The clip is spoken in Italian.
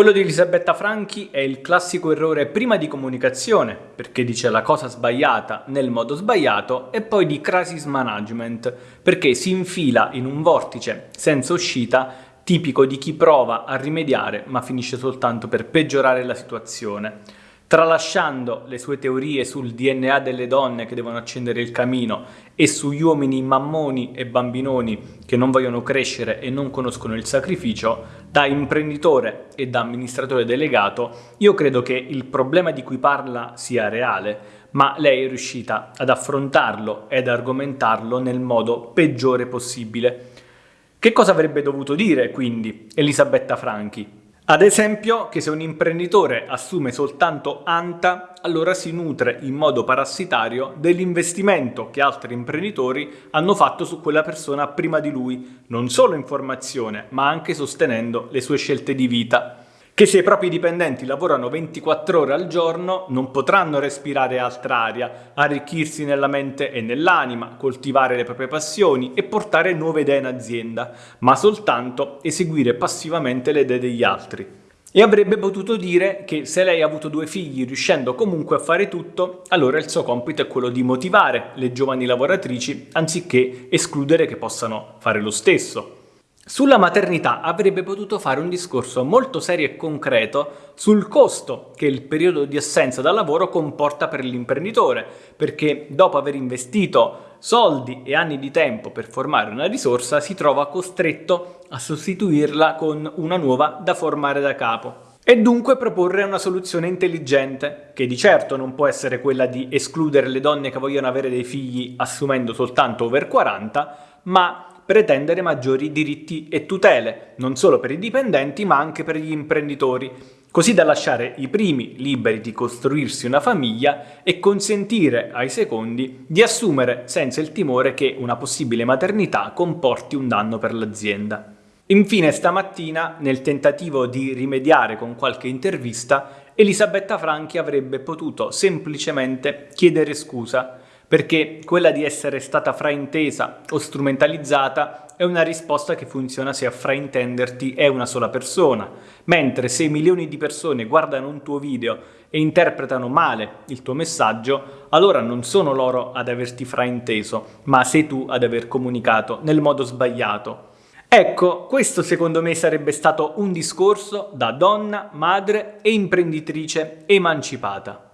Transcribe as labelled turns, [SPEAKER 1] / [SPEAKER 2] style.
[SPEAKER 1] Quello di Elisabetta Franchi è il classico errore prima di comunicazione, perché dice la cosa sbagliata nel modo sbagliato, e poi di crisis management, perché si infila in un vortice senza uscita tipico di chi prova a rimediare ma finisce soltanto per peggiorare la situazione tralasciando le sue teorie sul DNA delle donne che devono accendere il camino e sugli uomini mammoni e bambinoni che non vogliono crescere e non conoscono il sacrificio, da imprenditore e da amministratore delegato, io credo che il problema di cui parla sia reale, ma lei è riuscita ad affrontarlo ed argomentarlo nel modo peggiore possibile. Che cosa avrebbe dovuto dire, quindi, Elisabetta Franchi? Ad esempio che se un imprenditore assume soltanto ANTA, allora si nutre in modo parassitario dell'investimento che altri imprenditori hanno fatto su quella persona prima di lui, non solo in formazione, ma anche sostenendo le sue scelte di vita che se i propri dipendenti lavorano 24 ore al giorno non potranno respirare altra aria, arricchirsi nella mente e nell'anima, coltivare le proprie passioni e portare nuove idee in azienda, ma soltanto eseguire passivamente le idee degli altri. E avrebbe potuto dire che se lei ha avuto due figli riuscendo comunque a fare tutto, allora il suo compito è quello di motivare le giovani lavoratrici anziché escludere che possano fare lo stesso. Sulla maternità avrebbe potuto fare un discorso molto serio e concreto sul costo che il periodo di assenza dal lavoro comporta per l'imprenditore, perché dopo aver investito soldi e anni di tempo per formare una risorsa si trova costretto a sostituirla con una nuova da formare da capo. E dunque proporre una soluzione intelligente, che di certo non può essere quella di escludere le donne che vogliono avere dei figli assumendo soltanto over 40, ma pretendere maggiori diritti e tutele, non solo per i dipendenti ma anche per gli imprenditori, così da lasciare i primi liberi di costruirsi una famiglia e consentire ai secondi di assumere senza il timore che una possibile maternità comporti un danno per l'azienda. Infine stamattina, nel tentativo di rimediare con qualche intervista, Elisabetta Franchi avrebbe potuto semplicemente chiedere scusa perché quella di essere stata fraintesa o strumentalizzata è una risposta che funziona se a fraintenderti è una sola persona, mentre se milioni di persone guardano un tuo video e interpretano male il tuo messaggio, allora non sono loro ad averti frainteso, ma sei tu ad aver comunicato nel modo sbagliato. Ecco, questo secondo me sarebbe stato un discorso da donna, madre e imprenditrice emancipata.